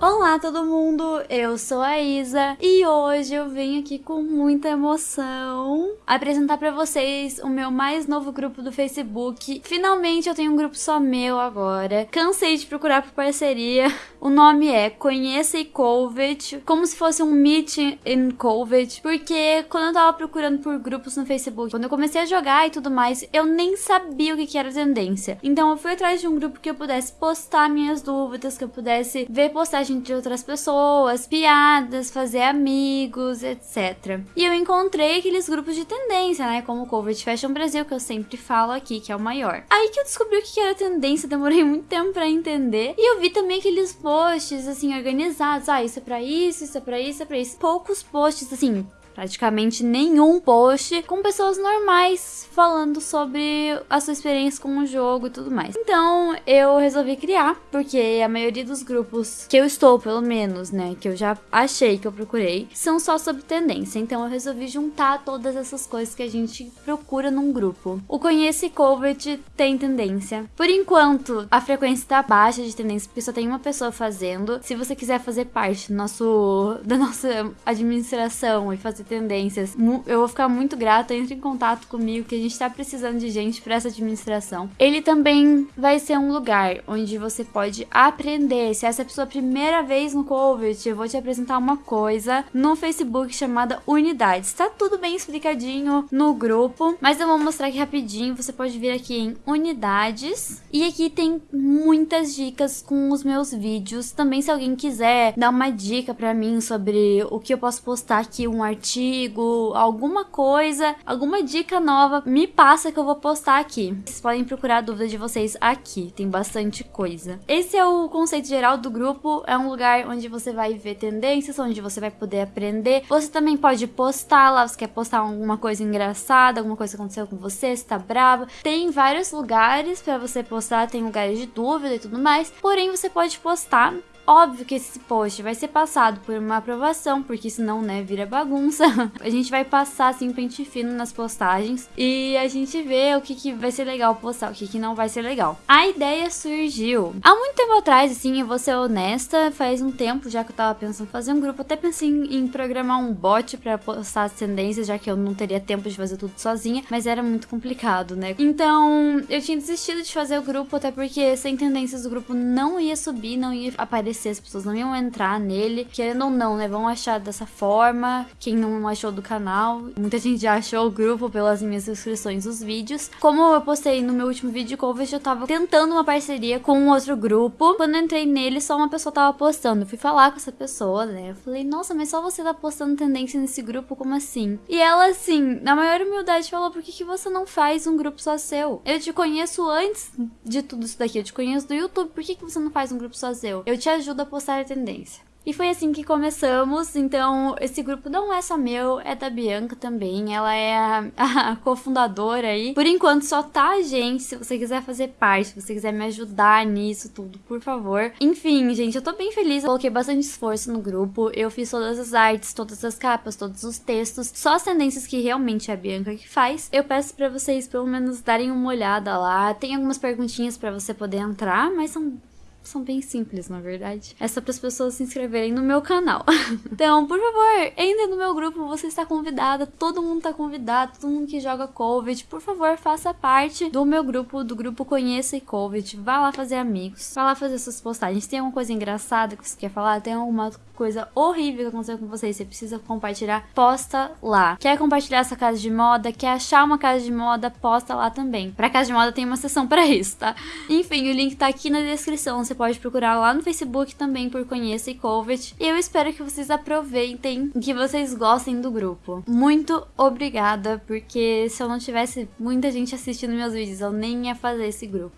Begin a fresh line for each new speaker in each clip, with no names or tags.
Olá todo mundo, eu sou a Isa e hoje eu venho aqui com muita emoção apresentar para vocês o meu mais novo grupo do Facebook. Finalmente eu tenho um grupo só meu agora. Cansei de procurar por parceria. O nome é Conheça e Covid, como se fosse um Meet in Covid, porque quando eu tava procurando por grupos no Facebook, quando eu comecei a jogar e tudo mais, eu nem sabia o que, que era tendência. Então eu fui atrás de um grupo que eu pudesse postar minhas dúvidas, que eu pudesse ver postagens de outras pessoas, piadas, fazer amigos, etc. E eu encontrei aqueles grupos de tendência, né? Como o Covid Fashion Brasil, que eu sempre falo aqui, que é o maior. Aí que eu descobri o que era tendência, demorei muito tempo para entender. E eu vi também aqueles posts, assim, organizados. Ah, isso é pra isso, isso é pra isso, isso é pra isso. Poucos posts, assim, praticamente nenhum post com pessoas normais falando sobre a sua experiência com o jogo e tudo mais. Então eu resolvi criar, porque a maioria dos grupos que eu estou, pelo menos, né, que eu já achei que eu procurei, são só sobre tendência. Então eu resolvi juntar todas essas coisas que a gente procura num grupo. O Conhece Covid tem tendência. Por enquanto, a frequência tá baixa de tendência, porque só tem uma pessoa fazendo. Se você quiser fazer parte do nosso, da nossa administração e fazer tendências. Eu vou ficar muito grata, entre em contato comigo que a gente tá precisando de gente para essa administração. Ele também vai ser um lugar onde você pode aprender. Se essa é a sua primeira vez no COVID, eu vou te apresentar uma coisa no Facebook chamada Unidades. Tá tudo bem explicadinho no grupo, mas eu vou mostrar aqui rapidinho. Você pode vir aqui em Unidades e aqui tem muitas dicas com os meus vídeos. Também se alguém quiser dar uma dica para mim sobre o que eu posso postar aqui, um artigo artigo, alguma coisa, alguma dica nova, me passa que eu vou postar aqui. Vocês podem procurar a dúvida de vocês aqui, tem bastante coisa. Esse é o conceito geral do grupo, é um lugar onde você vai ver tendências, onde você vai poder aprender. Você também pode postar lá, você quer postar alguma coisa engraçada, alguma coisa que aconteceu com você, você tá brava. Tem vários lugares para você postar, tem lugares de dúvida e tudo mais, porém você pode postar Óbvio que esse post vai ser passado por uma aprovação, porque senão, né, vira bagunça. a gente vai passar, assim, pente fino nas postagens e a gente vê o que, que vai ser legal postar, o que, que não vai ser legal. A ideia surgiu há muito tempo atrás, assim, eu vou ser honesta, faz um tempo já que eu tava pensando em fazer um grupo, até pensei em, em programar um bot para postar as tendências, já que eu não teria tempo de fazer tudo sozinha, mas era muito complicado, né? Então, eu tinha desistido de fazer o grupo, até porque sem tendências o grupo não ia subir, não ia aparecer aparecer, as pessoas não iam entrar nele. Querendo ou não, né? Vão achar dessa forma. Quem não achou do canal, muita gente já achou o grupo pelas minhas inscrições dos vídeos. Como eu postei no meu último vídeo Covid, eu tava tentando uma parceria com um outro grupo. Quando eu entrei nele, só uma pessoa tava postando. Eu fui falar com essa pessoa, né? Eu falei, nossa, mas só você tá postando tendência nesse grupo? Como assim? E ela, assim, na maior humildade, falou: por que, que você não faz um grupo só seu? Eu te conheço antes de tudo isso daqui. Eu te conheço do YouTube. Por que, que você não faz um grupo só seu? Eu te ajudo ajuda a postar a tendência. E foi assim que começamos, então esse grupo não é só meu, é da Bianca também, ela é a, a cofundadora aí. Por enquanto só tá a gente, se você quiser fazer parte, se você quiser me ajudar nisso tudo, por favor. Enfim, gente, eu tô bem feliz, eu coloquei bastante esforço no grupo, eu fiz todas as artes, todas as capas, todos os textos, só as tendências que realmente a Bianca que faz. Eu peço para vocês pelo menos darem uma olhada lá, tem algumas perguntinhas para você poder entrar, mas são são bem simples, na verdade. É só para as pessoas se inscreverem no meu canal. então, por favor, entre no meu grupo, você está convidada, todo mundo está convidado, todo mundo que joga Covid, por favor, faça parte do meu grupo, do grupo Conheça e Covid. Vá lá fazer amigos, vá lá fazer suas postagens. Tem alguma coisa engraçada que você quer falar? Tem alguma coisa horrível que aconteceu com você, você precisa compartilhar, posta lá. Quer compartilhar essa casa de moda? Quer achar uma casa de moda? Posta lá também. Pra casa de moda tem uma seção para isso, tá? Enfim, o link tá aqui na descrição. Você pode procurar lá no Facebook também por Conheça e Covid. E eu espero que vocês aproveitem, que vocês gostem do grupo. Muito obrigada, porque se eu não tivesse muita gente assistindo meus vídeos, eu nem ia fazer esse grupo.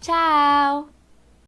Tchau!